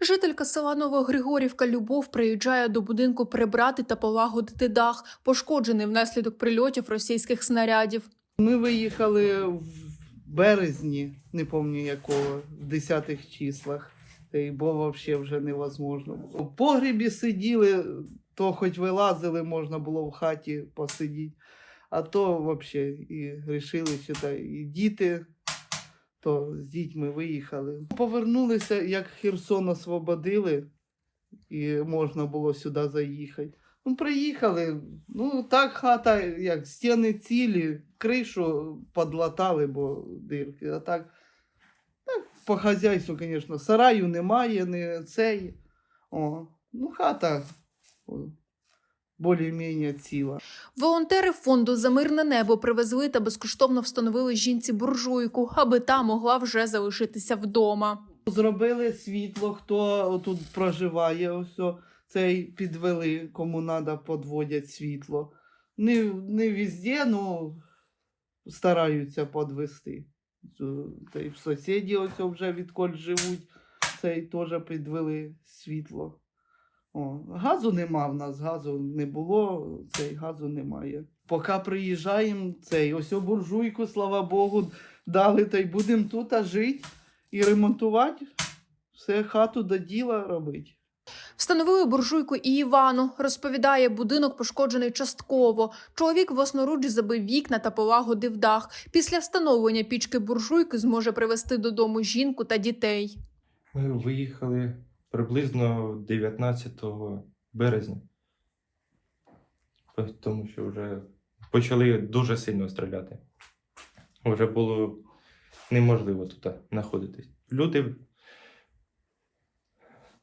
Жителька села Новогригорівка Любов приїжджає до будинку прибрати та полагодити дах, пошкоджений внаслідок прильотів російських снарядів. Ми виїхали в березні, не пам'ятаю якого, в 10 числах. Та й бо взагалі вже невозможно. В погрібі сиділи, то хоч вилазили, можна було в хаті посидіти. А то взагалі і вирішили, що та, і діти, то з дітьми виїхали. Повернулися, як Херсон освободили, і можна було сюди заїхати. Ну, приїхали. Ну, так хата, як стіни цілі, кришу подлатали, бо дирки. А так, так по хазяйству, звісно, сараю немає, не цей. О, ну, хата більш-менш ціла. Волонтери фонду за мирне небо привезли та безкоштовно встановили жінці буржуйку, аби та могла вже залишитися вдома. Зробили світло, хто тут проживає, ось цей підвели, кому треба, подводять світло. Не, не везде, ну стараються підвести. Та й в сусіді ось вже відколь живуть, цей теж підвели світло. О, газу нема в нас, газу не було, цей газу немає. Поки приїжджаємо, цей ось о буржуйку, слава Богу, дали, та й будемо тут а жити і ремонтувати, все хату до діла робити. Встановили буржуйку і Івану. Розповідає, будинок пошкоджений частково. Чоловік власноруч забив вікна та полагодив дах. Після встановлення пічки буржуйки зможе привезти додому жінку та дітей. Ми виїхали приблизно 19 березня. Тому що вже почали дуже сильно стріляти. Вже було неможливо тут знаходитись. Люди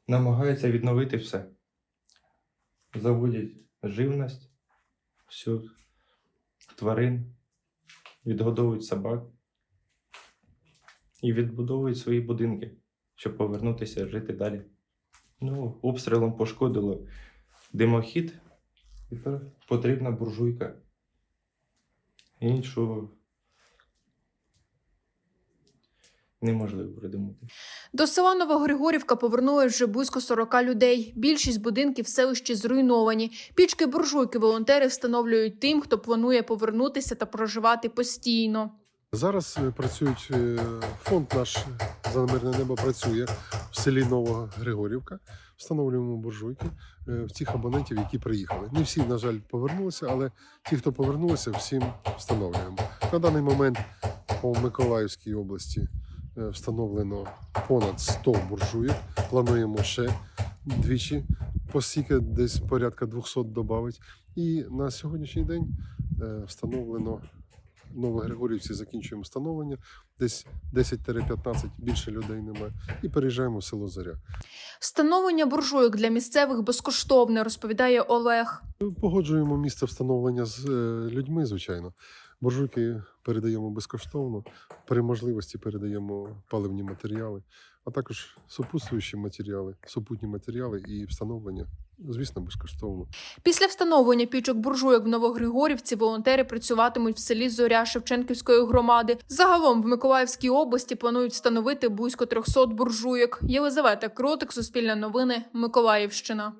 намагаються відновити все. Заводять живність, всю тварин, відгодовують собак і відбудовують свої будинки щоб повернутися жити далі. Ну, обстрілом пошкодило димохід, тепер потрібна буржуйка. Іншу неможливо придумати. До села Новогригорівка повернулось вже близько 40 людей. Більшість будинків в селищі зруйновані. Пічки буржуйки волонтери встановлюють тим, хто планує повернутися та проживати постійно. Зараз е, працюють е, фонд наш за мирне небо працює в селі Нова Григорівка. Встановлюємо буржуйки е, в тих абонентів, які приїхали. Не всі, на жаль, повернулися, але ті, хто повернулися, всім встановлюємо. На даний момент по Миколаївській області е, встановлено понад 100 буржуїк. Плануємо ще двічі постільки, десь порядка 200 додати. І на сьогоднішній день е, встановлено Новогригорівці закінчуємо встановлення, десь 10-15 більше людей немає, і переїжджаємо в село Зоря. Встановлення буржуйок для місцевих безкоштовне, розповідає Олег. Погоджуємо місце встановлення з е, людьми, звичайно. Буржуйки передаємо безкоштовно, при можливості передаємо паливні матеріали, а також супутствуючі матеріали, супутні матеріали і встановлення, звісно, безкоштовно. Після встановлення пічок буржуйок в Новогригорівці волонтери працюватимуть в селі Зоря Шевченківської громади. Загалом в Миколаївській області планують встановити близько 300 буржуйок. Єлизавета Кротик, Суспільне новини, Миколаївщина.